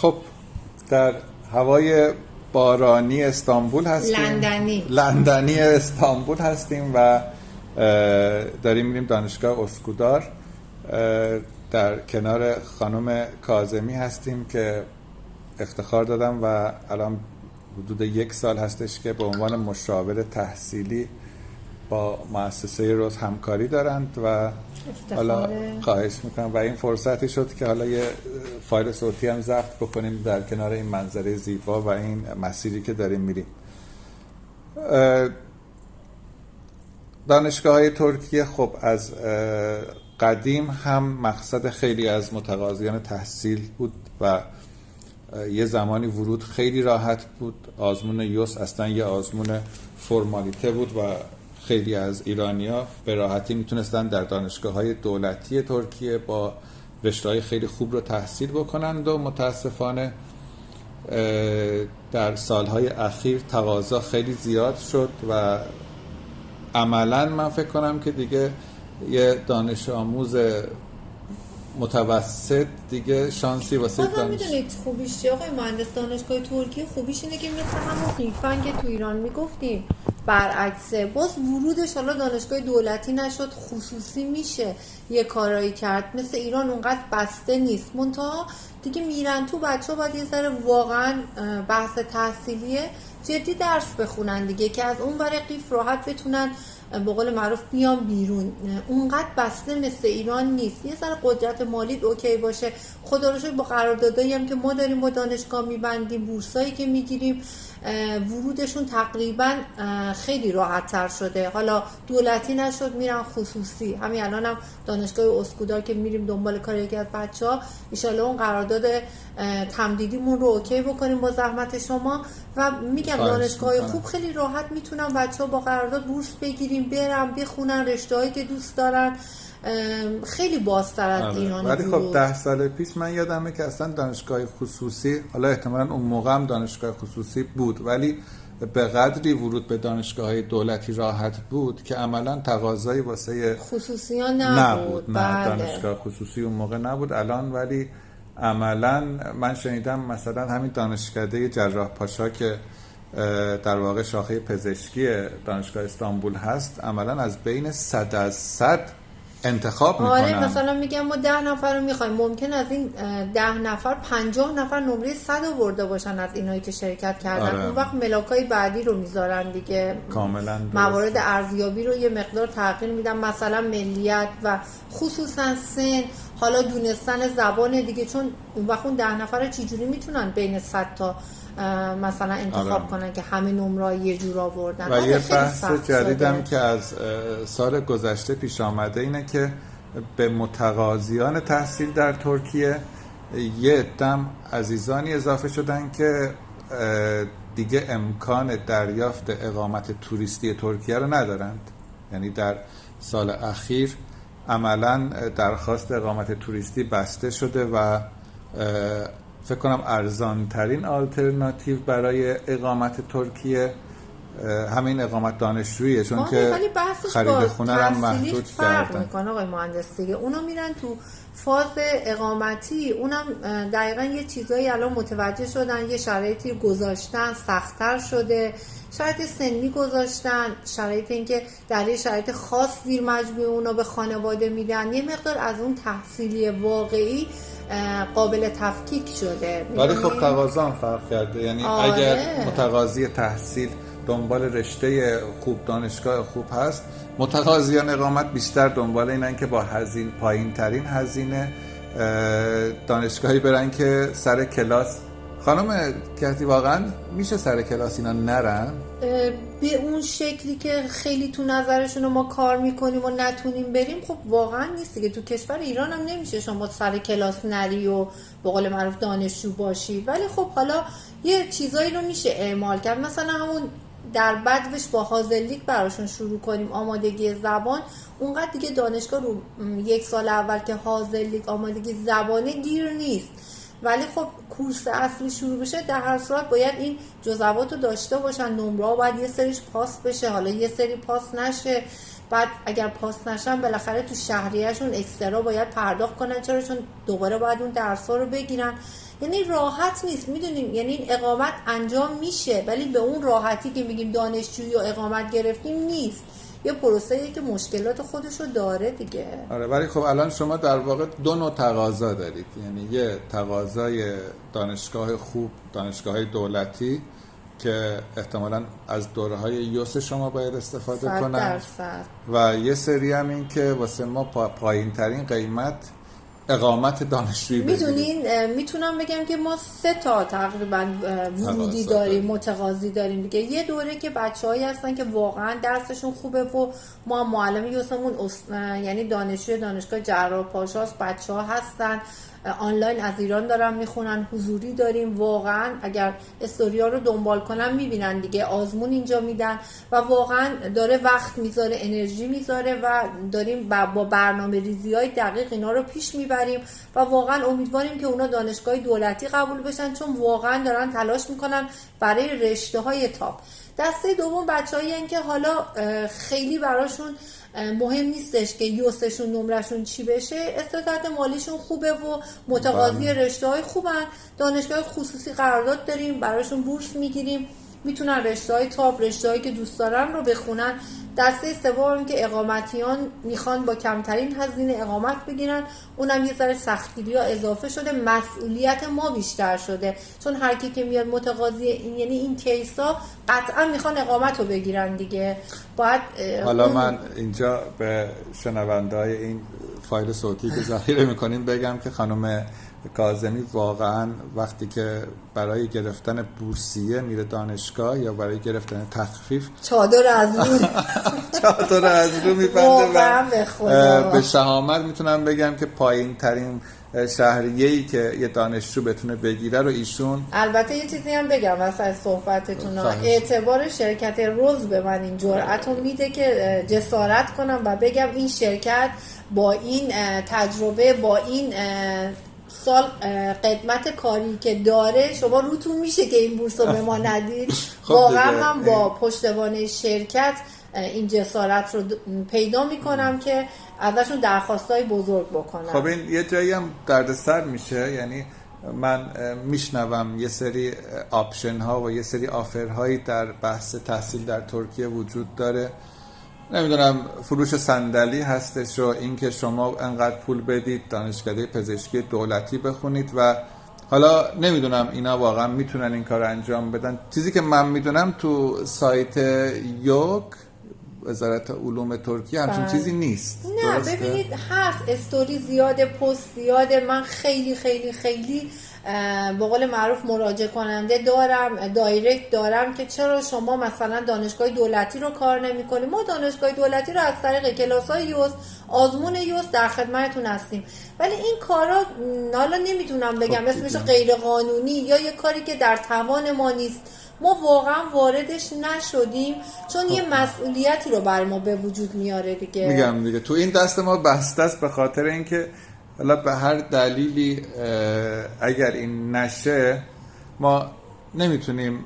خب در هوای بارانی استانبول هستیم. لندنی. لندنی استانبول هستیم و داریم میریم دانشگاه اسکودار. در کنار خانم کازمی هستیم که افتخار دادم و الان حدود یک سال هستش که به عنوان مشاور تحصیلی با مؤسسه روز همکاری دارند و حالا خواهش می‌کنم. و این فرصتی شد که حالا یه فایل صوتی هم ضبط بکنیم در کنار این منظره زیبا و این مسیری که داریم میریم. دانشگاه های ترکیه خب از قدیم هم مقصد خیلی از متقاضیان تحصیل بود و یه زمانی ورود خیلی راحت بود. آزمون یوس اصلا یه آزمون فرمالیته بود و خیلی از ایرانیا به راحتی می‌تونستن در دانشگاه های دولتی ترکیه با رشته خیلی خوب رو تحصیل بکنند و متاسفانه در سالهای اخیر تقاضا خیلی زیاد شد و عملا من فکر کنم که دیگه یه دانش آموز متوسط دیگه شانسی واسه دانش می‌دونید خوبیش آقای مهندس دانشگاه ترکیه خوبیش اینه که مثل همون قیفن که تو ایران می‌گفتیم. برعکسه. باز ورودش حالا دانشگاه دولتی نشد خصوصی میشه یه کارایی کرد. مثل ایران اونقدر بسته نیست. منتها دیگه میرن تو بچه باید یه ذره واقعا بحث تحصیلیه جدی درس بخونن دیگه که از اون برای قیف راحت بتونن به قول معروف بیان بیرون. اونقدر بسته مثل ایران نیست. یه ذره قدرت مالی اوکی باشه. خدا رو با قراردادایی هم که ما داریم با دانشگاه میبندیم بورسایی که می‌گیریم. ورودشون تقریبا خیلی راحت تر شده. حالا دولتی نشد میرن خصوصی. همین الان هم دانشگاه اسکودار که میریم دنبال کار یکی از بچه ها ایشالا اون قرارداد تمدیدیمون رو اوکی بکنیم با زحمت شما. و میگم دانشگاه خوب خیلی راحت می‌تونن بچه ها با قرارداد بورس بگیریم برم بخونن رشته که دوست دارن. خیلی بازتر از آره. ایران ولی خب ده سال پیش من یادمه که اصلا دانشگاه خصوصی حالا احتمالا اون موقع هم دانشگاه خصوصی بود ولی به قدری ورود به دانشگاه های دولتی راحت بود که عملا تقاضایی واسه خصوصی ها نبود, نبود. نه بله. دانشگاه خصوصی اون موقع نبود الان ولی عملا من شنیدم مثلا همین دانشکده جراح پاشا که در واقع شاخه پزشکی دانشگاه استانبول هست عملا از بین صد از صد انتخاب می‌کنن. آره مثلا میگم ما ده نفر رو می‌خوایم. ممکن از این ده نفر پنجاه نفر نمره صد آورده باشن از اینایی که شرکت کردن. آره. اون وقت ملاکای بعدی رو می‌ذارن دیگه. کاملا موارد ارزیابی رو یه مقدار تغییر میدن. مثلا ملیت و خصوصا سن. حالا دونستن زبان دیگه چون اون وقت اون ده نفر چجوری می‌تونن بین صد تا مثلا انتخاب آره. کنن که همه نمره یه جور آوردن؟ و یه بحث جدیدم که از سال گذشته پیش آمده اینه که به متقاضیان تحصیل در ترکیه یه دم عزیزانی اضافه شدن که دیگه امکان دریافت اقامت توریستی ترکیه رو ندارند. یعنی در سال اخیر عملا درخواست اقامت توریستی بسته شده و فکر کنم ارزان ترین آلترناتیو برای اقامت ترکیه همین اقامت دانشجوییه چون که خرید خونه هم محدود فرق می‌کنه آقای مهندس دیگه اونا میرن تو فاز اقامتی اونم دقیقا یه چیزایی الان متوجه شدن یه شرایطی گذاشتن سختتر شده. شرایط سنی گذاشتن شرایط اینکه در یه شرایط خاص زیر مجموعه اونا به خانواده میدن یه مقدار از اون تحصیلی واقعی قابل تفکیک شده. ولی خب تقاضا فرق کرده. یعنی آره. اگر متقاضی تحصیل دنبال رشته خوب دانشگاه خوب هست متقاضیان اقامت بیشتر دنبال اینن که با هزین پایین ترین هزینه دانشگاهی برن که سر کلاس. خانم کهتی واقعا میشه سر کلاس اینا نرن؟ به اون شکلی که خیلی تو نظرشون ما کار می‌کنیم و نتونیم بریم خب واقعا نیست که تو کشور ایران هم نمیشه شما سر کلاس نری و به قول معروف دانشجو باشی. ولی خب حالا یه چیزایی رو میشه اعمال کرد. مثلا همون در بدوش با هازلیک براشون شروع کنیم. آمادگی زبان. اونقدر دیگه دانشگاه رو یک سال اول که هازلیک آمادگی زبانه گیر نیست. ولی خب کورس اصلی شروع بشه در هر صورت باید این جزوات رو داشته باشن نمره باید یه سریش پاس بشه حالا یه سری پاس نشه. بعد اگر پاس نشن بالاخره تو شهریهشون اکسترا باید پرداخت کنن. چرا؟ چون دوباره باید اون درس رو بگیرن. یعنی راحت نیست می‌دونیم. یعنی این اقامت انجام میشه ولی به اون راحتی که میگیم دانشجویی و اقامت گرفتیم نیست. یه پروسه که مشکلات خودش رو داره دیگه. آره ولی خب الان شما در واقع دو نوع تقاضا دارید. یعنی یه تقاضای دانشگاه خوب دانشگاه دولتی که احتمالا از دوره های یوس شما باید استفاده کنن. و یه سری هم این که واسه ما پایین ترین قیمت اقامت دانشجویی می‌دونین می‌تونم بگم که ما سه تا تقریبا ورودی داریم متقاضی داریم دیگه. یه دوره که بچههایی هستن که واقعا درسشون خوبه و ما معلم یوسمون یعنی دانشجوی دانشگاه جراح پاشاست بچه ها هستن. آنلاین از ایران دارن می‌خونن حضوری داریم واقعا اگر استوریا رو دنبال کنن می‌بینن دیگه آزمون اینجا میدن و واقعا داره وقت می‌ذاره انرژی می‌ذاره و داریم با برنامه ریزی های دقیق اینا رو پیش می‌بریم و واقعا امیدواریم که اونا دانشگاه دولتی قبول بشن چون واقعا دارن تلاش می‌کنن برای رشته های تاپ. دسته دوم بچه‌ای که حالا خیلی براشون مهم نیستش که یوسشون نمرشون چی بشه. استعداد مالیشون خوبه و متقاضی بله. رشته های خوبن. دانشگاه خصوصی قرارداد داریم براشون بورس می‌گیریم. می‌تونن رشته های تاپ رشته هایی که دوست دارن رو بخونن. دسته سوم که اقامتیان می‌خوان با کمترین هزینه اقامت بگیرن. اونم یه ذره سختگیری ها اضافه شده. مسئولیت ما بیشتر شده. چون هر کی که میاد متقاضی این یعنی این کیس ها قطعا می‌خوان اقامت رو بگیرن دیگه. باید حالا من اینجا به شنونده این فایل صوتی که ذخیره می‌کنیم بگم که خانم کازمی واقعا وقتی که برای گرفتن بورسیه میره دانشگاه یا برای گرفتن تخفیف چادر از رو. چادر از رو میبنده و به شهامت می‌تونم بگم که پایین ترین شهریه ای که یه دانشجو بتونه بگیره رو ایشون البته یه چیزی هم بگم واسه صحبتتون. اعتبار شرکت روز به من این جرأت رو میده که جسارت کنم و بگم این شرکت با این تجربه با این سال قدمت کاری که داره شما روتون میشه که این بورس رو به ما ندید خب واقعا من با پشتوانه شرکت این جسارت رو پیدا می‌کنم که ازشون درخواست های بزرگ بکنم. خب این یه جایی هم دردسر میشه. یعنی من میشنوم یه سری آپشن ها و یه سری آفر هایی در بحث تحصیل در ترکیه وجود داره. نمی‌دونم فروش صندلی هستش و اینکه شما انقدر پول بدید دانشکده پزشکی دولتی بخونید و حالا نمی‌دونم اینا واقعا می‌تونن این کار انجام بدن. چیزی که من می‌دونم تو سایت یوک وزارت علوم ترکیه همچون بله. چیزی نیست. نه ببینید هست. استوری زیاده پست زیاده. من خیلی خیلی خیلی به قول معروف مراجع کننده دارم دایرکت دارم که چرا شما مثلا دانشگاه دولتی رو کار نمی کنیم ما دانشگاه دولتی رو از طریق کلاس های یوز آزمون یوز در خدمتتون هستیم. ولی این کارا حالا نمی‌تونم بگم خب اسمش غیر قانونی یا یه کاری که در توان ما نیست. ما واقعا واردش نشدیم چون یه خب. مسئولیتی رو بر ما به وجود میاره دیگه. میگم دیگه. تو این دست ما بسته است به خاطر اینکه حالا به هر دلیلی اگر این نشه ما نمی‌تونیم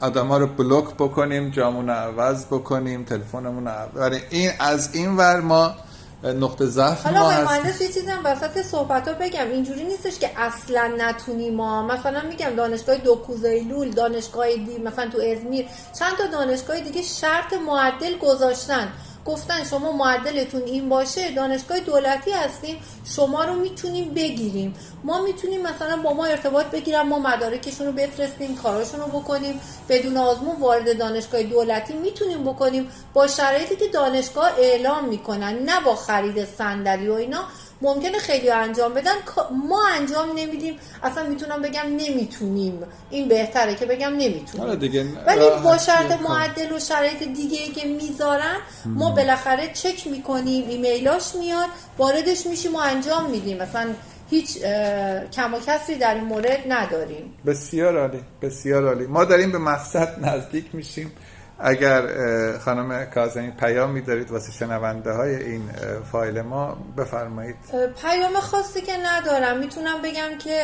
آدم ها رو بلوک بکنیم جامون عوض بکنیم تلفنمون عوض این از این ور ما نقطه ضعف حالا آقای مهندس یه چیزی هم وسط صحبت ها بگم. اینجوری نیستش که اصلا نتونیم ما مثلا میگم دانشگاه دوکوزایلول دانشگاه دی مثلا تو ازمیر چند تا دانشگاه دیگه شرط معدل گذاشتن. گفتن شما معدلتون این باشه دانشگاه دولتی هستیم شما رو می‌تونیم بگیریم. ما می‌تونیم مثلا با ما ارتباط بگیرم ما مدارکشون رو بفرستیم کاراشون رو بکنیم. بدون آزمون وارد دانشگاه دولتی می‌تونیم بکنیم. با شرایطی که دانشگاه اعلام می‌کنن نه با خرید صندلی و اینا. ممکنه خیلی انجام بدن ما انجام نمیدیم اصلا می‌تونم بگم نمی‌تونیم. این بهتره که بگم نمی‌تونیم. آره دیگه ولی با شرط معدل و شرایط دیگه ای که می‌ذارن ما بالاخره چک می‌کنیم ایمیلاش میاد واردش میشیم و انجام میدیم. مثلا هیچ کم و کسری در این مورد نداریم. بسیار عالی بسیار عالی. ما داریم به مقصد نزدیک میشیم. اگر خانم کازمی پیامی دارید واسه شنونده های این فایل ما بفرمایید. پیام خاصی که ندارم. می‌تونم بگم که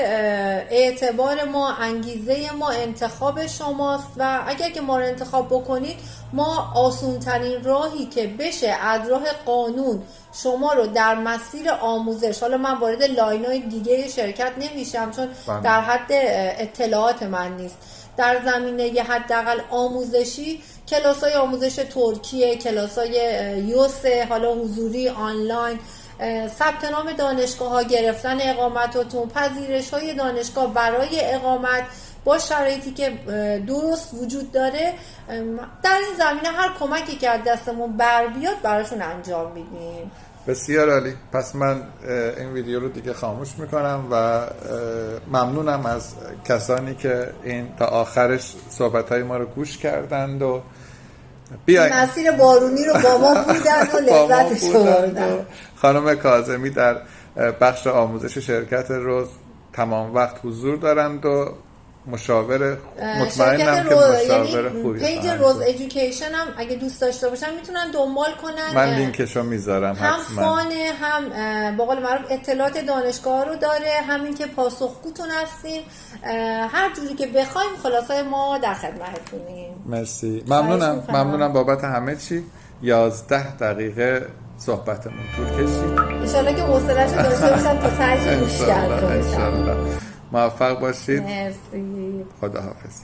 اعتبار ما انگیزه ما انتخاب شماست و اگر که ما رو انتخاب بکنید ما آسونترین راهی که بشه از راه قانون شما رو در مسیر آموزش حالا من وارد line های دیگه شرکت نمیشم چون بله. در حد اطلاعات من نیست در زمینه یه حداقل آموزشی کلاس های آموزش ترکیه کلاس های یوسه حالا حضوری آنلاین ثبت نام دانشگاه ها گرفتن اقامتاتون پذیرش های دانشگاه برای اقامت با شرایطی که درست وجود داره در این زمینه هر کمکی که از دستمون بر بیاد براشون انجام میدیم. بسیار عالی. پس من این ویدیو رو دیگه خاموش می‌کنم و ممنونم از کسانی که این تا آخرش صحبت های ما رو گوش کردند و بیاین مسیر بارونی رو با ما بودن و لذتش بودند بردن خانم کاظمی در بخش آموزش شرکت Rose تمام وقت حضور دارند و مشاور مطمئنم که روز مشاور یعنی خوبی page Rose. Education هم اگه دوست داشته باشن می‌تونن دنبال کنن من لینکشو می‌ذارم هم fun ه هم به قول معروف اطلاعات دانشگاه رو داره همین که پاسخگوتون هستیم هر جوری که بخوایم خلاصای ما در خدمتتونیم. مرسی. ممنونم. ممنونم بابت همه چی. یازده دقیقه صحبتمون طول کشید. انشالله که حوصله‌اش رو داشته باشم تا انشالله. موفق باشید. مرسی. خدا حافظ